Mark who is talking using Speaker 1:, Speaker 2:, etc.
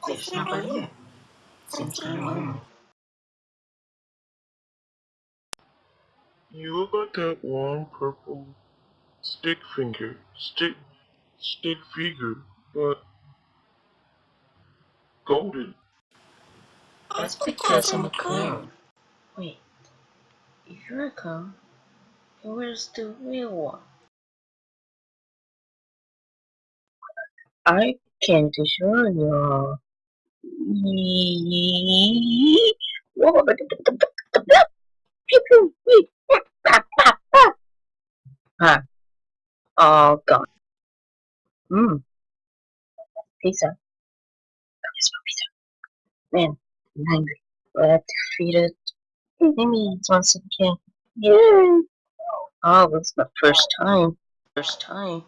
Speaker 1: Siapa dia? Since when?
Speaker 2: You got that one purple stick finger, stick, stick figure, but golden.
Speaker 1: That's because I'm a clown. Wait, if you're a clown, then where's the real one? I can't assure you. Ah, all gone. Mmm, pizza. Pizza? Man, I'm hungry. I have to feed it? Maybe it's once again. Yay! Oh, this is my first time. First time.